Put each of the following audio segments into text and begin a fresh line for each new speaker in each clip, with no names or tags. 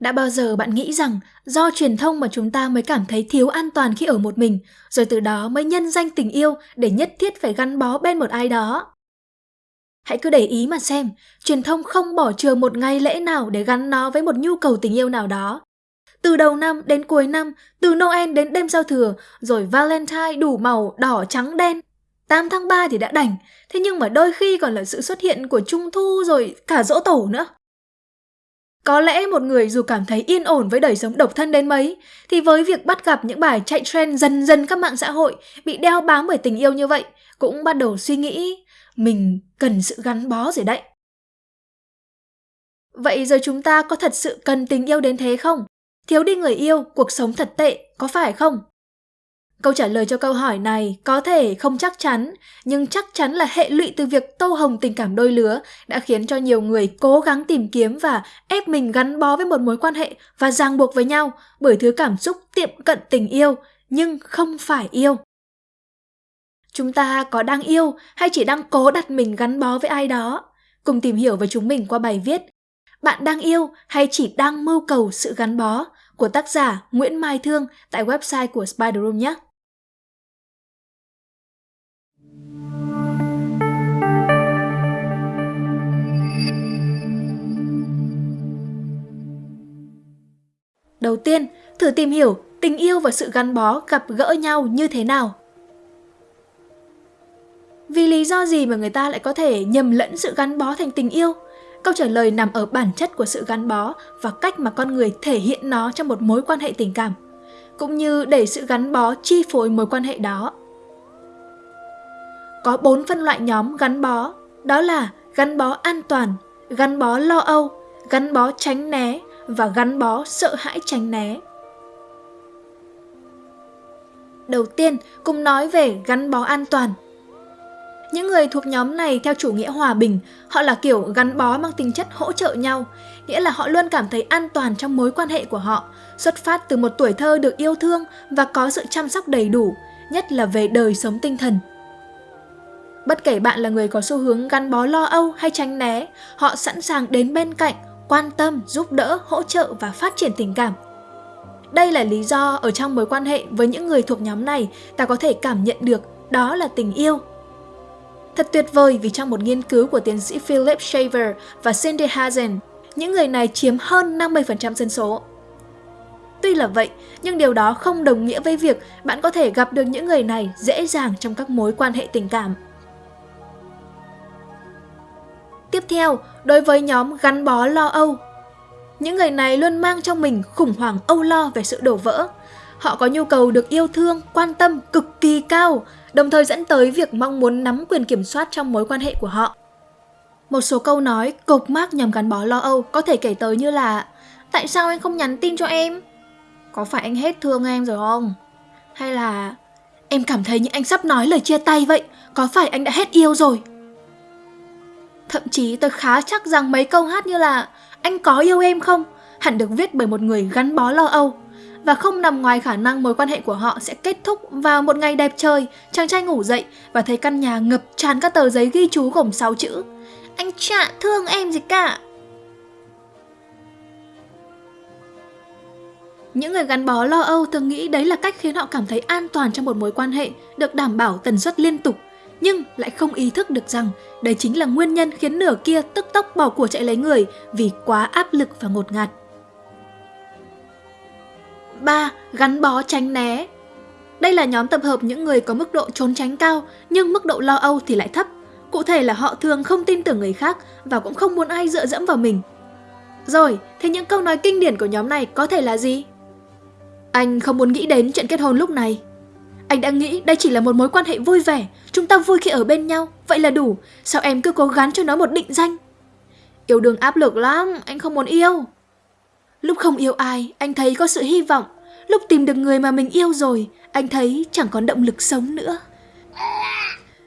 Đã bao giờ bạn nghĩ rằng do truyền thông mà chúng ta mới cảm thấy thiếu an toàn khi ở một mình, rồi từ đó mới nhân danh tình yêu để nhất thiết phải gắn bó bên một ai đó? Hãy cứ để ý mà xem, truyền thông không bỏ chừa một ngày lễ nào để gắn nó với một nhu cầu tình yêu nào đó. Từ đầu năm đến cuối năm, từ Noel đến đêm giao thừa, rồi Valentine đủ màu đỏ trắng đen. 8 tháng 3 thì đã đành, thế nhưng mà đôi khi còn là sự xuất hiện của Trung Thu rồi cả dỗ tổ nữa. Có lẽ một người dù cảm thấy yên ổn với đời sống độc thân đến mấy, thì với việc bắt gặp những bài chạy trend dần dần các mạng xã hội bị đeo bám bởi tình yêu như vậy, cũng bắt đầu suy nghĩ mình cần sự gắn bó rồi đấy. Vậy giờ chúng ta có thật sự cần tình yêu đến thế không? Thiếu đi người yêu, cuộc sống thật tệ, có phải không? Câu trả lời cho câu hỏi này có thể không chắc chắn, nhưng chắc chắn là hệ lụy từ việc tô hồng tình cảm đôi lứa đã khiến cho nhiều người cố gắng tìm kiếm và ép mình gắn bó với một mối quan hệ và ràng buộc với nhau bởi thứ cảm xúc tiệm cận tình yêu nhưng không phải yêu. Chúng ta có đang yêu hay chỉ đang cố đặt mình gắn bó với ai đó? Cùng tìm hiểu với chúng mình qua bài viết Bạn đang yêu hay chỉ đang mưu cầu sự gắn bó của tác giả Nguyễn Mai Thương tại website của Spider Room nhé. Đầu tiên, thử tìm hiểu tình yêu và sự gắn bó gặp gỡ nhau như thế nào. Vì lý do gì mà người ta lại có thể nhầm lẫn sự gắn bó thành tình yêu? Câu trả lời nằm ở bản chất của sự gắn bó và cách mà con người thể hiện nó trong một mối quan hệ tình cảm, cũng như để sự gắn bó chi phối mối quan hệ đó. Có bốn phân loại nhóm gắn bó, đó là gắn bó an toàn, gắn bó lo âu, gắn bó tránh né và gắn bó sợ hãi tránh né. Đầu tiên, cùng nói về gắn bó an toàn – những người thuộc nhóm này theo chủ nghĩa hòa bình, họ là kiểu gắn bó mang tính chất hỗ trợ nhau, nghĩa là họ luôn cảm thấy an toàn trong mối quan hệ của họ, xuất phát từ một tuổi thơ được yêu thương và có sự chăm sóc đầy đủ, nhất là về đời sống tinh thần. Bất kể bạn là người có xu hướng gắn bó lo âu hay tránh né, họ sẵn sàng đến bên cạnh, quan tâm, giúp đỡ, hỗ trợ và phát triển tình cảm. Đây là lý do ở trong mối quan hệ với những người thuộc nhóm này ta có thể cảm nhận được đó là tình yêu Thật tuyệt vời vì trong một nghiên cứu của tiến sĩ Philip Shaver và Cindy Hazen, những người này chiếm hơn 50% dân số. Tuy là vậy, nhưng điều đó không đồng nghĩa với việc bạn có thể gặp được những người này dễ dàng trong các mối quan hệ tình cảm. Tiếp theo, đối với nhóm gắn bó lo âu, những người này luôn mang trong mình khủng hoảng âu lo về sự đổ vỡ. Họ có nhu cầu được yêu thương, quan tâm cực kỳ cao, đồng thời dẫn tới việc mong muốn nắm quyền kiểm soát trong mối quan hệ của họ. Một số câu nói cộc mác nhằm gắn bó lo âu có thể kể tới như là Tại sao anh không nhắn tin cho em? Có phải anh hết thương em rồi không? Hay là Em cảm thấy như anh sắp nói lời chia tay vậy Có phải anh đã hết yêu rồi? Thậm chí tôi khá chắc rằng mấy câu hát như là Anh có yêu em không? Hẳn được viết bởi một người gắn bó lo âu và không nằm ngoài khả năng mối quan hệ của họ sẽ kết thúc vào một ngày đẹp trời, chàng trai ngủ dậy và thấy căn nhà ngập tràn các tờ giấy ghi chú gồm 6 chữ. Anh chả thương em gì cả. Những người gắn bó lo âu thường nghĩ đấy là cách khiến họ cảm thấy an toàn trong một mối quan hệ, được đảm bảo tần suất liên tục, nhưng lại không ý thức được rằng đây chính là nguyên nhân khiến nửa kia tức tốc bỏ của chạy lấy người vì quá áp lực và ngột ngạt. 3. Gắn bó tránh né Đây là nhóm tập hợp những người có mức độ trốn tránh cao nhưng mức độ lo âu thì lại thấp. Cụ thể là họ thường không tin tưởng người khác và cũng không muốn ai dựa dẫm vào mình. Rồi, thế những câu nói kinh điển của nhóm này có thể là gì? Anh không muốn nghĩ đến chuyện kết hôn lúc này. Anh đã nghĩ đây chỉ là một mối quan hệ vui vẻ, chúng ta vui khi ở bên nhau, vậy là đủ, sao em cứ cố gắng cho nó một định danh? Yêu đương áp lực lắm, anh không muốn yêu. Lúc không yêu ai, anh thấy có sự hy vọng. Lúc tìm được người mà mình yêu rồi, anh thấy chẳng còn động lực sống nữa.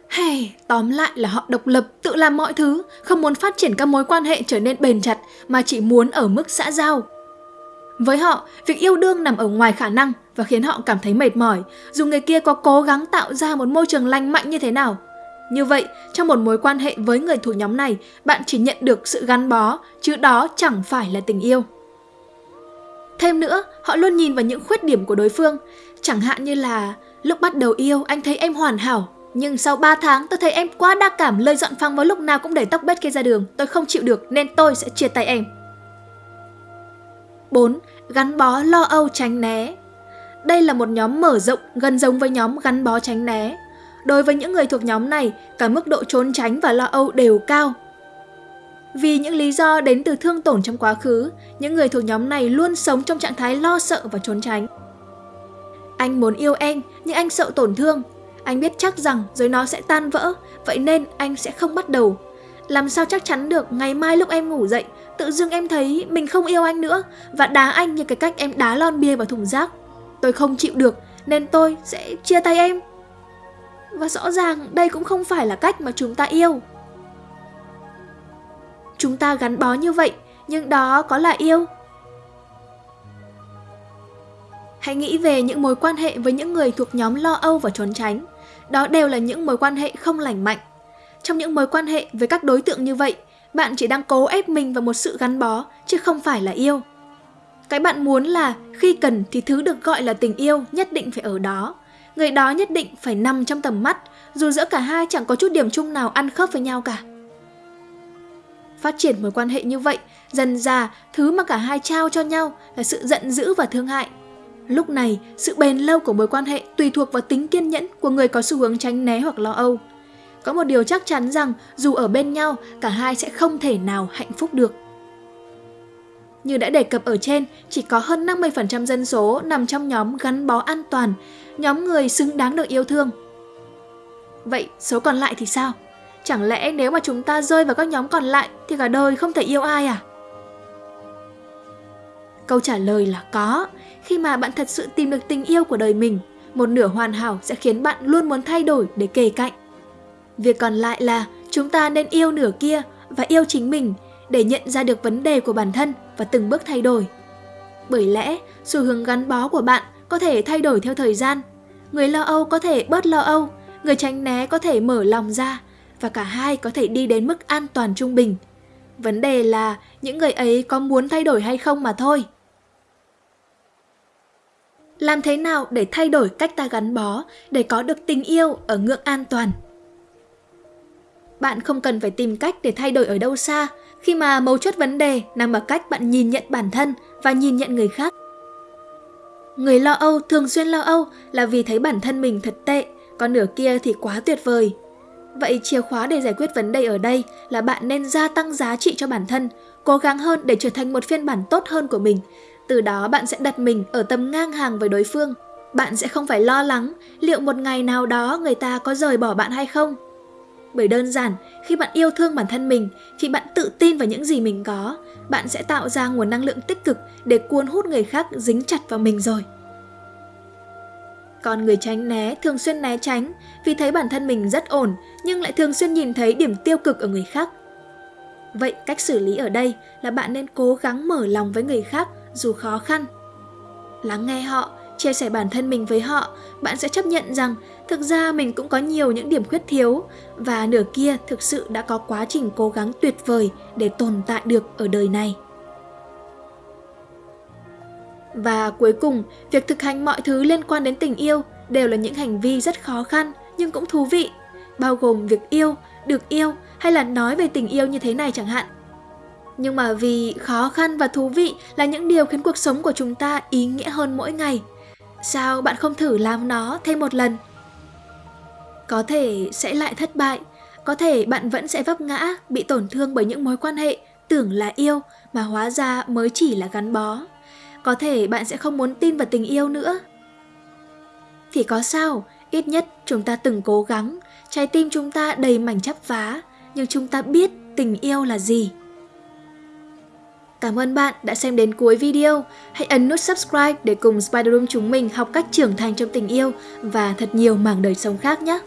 Hay, tóm lại là họ độc lập, tự làm mọi thứ, không muốn phát triển các mối quan hệ trở nên bền chặt mà chỉ muốn ở mức xã giao. Với họ, việc yêu đương nằm ở ngoài khả năng và khiến họ cảm thấy mệt mỏi, dù người kia có cố gắng tạo ra một môi trường lành mạnh như thế nào. Như vậy, trong một mối quan hệ với người thuộc nhóm này, bạn chỉ nhận được sự gắn bó, chứ đó chẳng phải là tình yêu. Thêm nữa, họ luôn nhìn vào những khuyết điểm của đối phương. Chẳng hạn như là lúc bắt đầu yêu anh thấy em hoàn hảo, nhưng sau 3 tháng tôi thấy em quá đa cảm lời dọn phăng vào lúc nào cũng để tóc bết kia ra đường. Tôi không chịu được nên tôi sẽ chia tay em. 4. Gắn bó lo âu tránh né Đây là một nhóm mở rộng gần giống với nhóm gắn bó tránh né. Đối với những người thuộc nhóm này, cả mức độ trốn tránh và lo âu đều cao. Vì những lý do đến từ thương tổn trong quá khứ, những người thuộc nhóm này luôn sống trong trạng thái lo sợ và trốn tránh. Anh muốn yêu em, nhưng anh sợ tổn thương. Anh biết chắc rằng rồi nó sẽ tan vỡ, vậy nên anh sẽ không bắt đầu. Làm sao chắc chắn được ngày mai lúc em ngủ dậy, tự dưng em thấy mình không yêu anh nữa và đá anh như cái cách em đá lon bia vào thùng rác. Tôi không chịu được nên tôi sẽ chia tay em. Và rõ ràng đây cũng không phải là cách mà chúng ta yêu. Chúng ta gắn bó như vậy, nhưng đó có là yêu? Hãy nghĩ về những mối quan hệ với những người thuộc nhóm lo âu và trốn tránh. Đó đều là những mối quan hệ không lành mạnh. Trong những mối quan hệ với các đối tượng như vậy, bạn chỉ đang cố ép mình vào một sự gắn bó, chứ không phải là yêu. Cái bạn muốn là khi cần thì thứ được gọi là tình yêu nhất định phải ở đó. Người đó nhất định phải nằm trong tầm mắt, dù giữa cả hai chẳng có chút điểm chung nào ăn khớp với nhau cả. Phát triển mối quan hệ như vậy, dần già, thứ mà cả hai trao cho nhau là sự giận dữ và thương hại. Lúc này, sự bền lâu của mối quan hệ tùy thuộc vào tính kiên nhẫn của người có xu hướng tránh né hoặc lo âu. Có một điều chắc chắn rằng dù ở bên nhau, cả hai sẽ không thể nào hạnh phúc được. Như đã đề cập ở trên, chỉ có hơn 50% dân số nằm trong nhóm gắn bó an toàn, nhóm người xứng đáng được yêu thương. Vậy số còn lại thì sao? Chẳng lẽ nếu mà chúng ta rơi vào các nhóm còn lại thì cả đời không thể yêu ai à? Câu trả lời là có. Khi mà bạn thật sự tìm được tình yêu của đời mình, một nửa hoàn hảo sẽ khiến bạn luôn muốn thay đổi để kề cạnh. Việc còn lại là chúng ta nên yêu nửa kia và yêu chính mình để nhận ra được vấn đề của bản thân và từng bước thay đổi. Bởi lẽ, xu hướng gắn bó của bạn có thể thay đổi theo thời gian. Người lo âu có thể bớt lo âu, người tránh né có thể mở lòng ra và cả hai có thể đi đến mức an toàn trung bình. Vấn đề là những người ấy có muốn thay đổi hay không mà thôi. Làm thế nào để thay đổi cách ta gắn bó để có được tình yêu ở ngưỡng an toàn? Bạn không cần phải tìm cách để thay đổi ở đâu xa, khi mà mấu chốt vấn đề nằm ở cách bạn nhìn nhận bản thân và nhìn nhận người khác. Người lo âu thường xuyên lo âu là vì thấy bản thân mình thật tệ, còn nửa kia thì quá tuyệt vời. Vậy chìa khóa để giải quyết vấn đề ở đây là bạn nên gia tăng giá trị cho bản thân, cố gắng hơn để trở thành một phiên bản tốt hơn của mình. Từ đó bạn sẽ đặt mình ở tầm ngang hàng với đối phương. Bạn sẽ không phải lo lắng liệu một ngày nào đó người ta có rời bỏ bạn hay không. Bởi đơn giản, khi bạn yêu thương bản thân mình, khi bạn tự tin vào những gì mình có, bạn sẽ tạo ra nguồn năng lượng tích cực để cuốn hút người khác dính chặt vào mình rồi. Còn người tránh né thường xuyên né tránh vì thấy bản thân mình rất ổn nhưng lại thường xuyên nhìn thấy điểm tiêu cực ở người khác. Vậy cách xử lý ở đây là bạn nên cố gắng mở lòng với người khác dù khó khăn. Lắng nghe họ, chia sẻ bản thân mình với họ, bạn sẽ chấp nhận rằng thực ra mình cũng có nhiều những điểm khuyết thiếu và nửa kia thực sự đã có quá trình cố gắng tuyệt vời để tồn tại được ở đời này. Và cuối cùng, việc thực hành mọi thứ liên quan đến tình yêu đều là những hành vi rất khó khăn nhưng cũng thú vị, bao gồm việc yêu, được yêu hay là nói về tình yêu như thế này chẳng hạn. Nhưng mà vì khó khăn và thú vị là những điều khiến cuộc sống của chúng ta ý nghĩa hơn mỗi ngày. Sao bạn không thử làm nó thêm một lần? Có thể sẽ lại thất bại, có thể bạn vẫn sẽ vấp ngã, bị tổn thương bởi những mối quan hệ tưởng là yêu mà hóa ra mới chỉ là gắn bó. Có thể bạn sẽ không muốn tin vào tình yêu nữa. Thì có sao, ít nhất chúng ta từng cố gắng, trái tim chúng ta đầy mảnh chắp vá, nhưng chúng ta biết tình yêu là gì. Cảm ơn bạn đã xem đến cuối video. Hãy ấn nút subscribe để cùng Spider Room chúng mình học cách trưởng thành trong tình yêu và thật nhiều mảng đời sống khác nhé.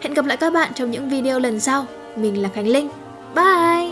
Hẹn gặp lại các bạn trong những video lần sau. Mình là Khánh Linh. Bye!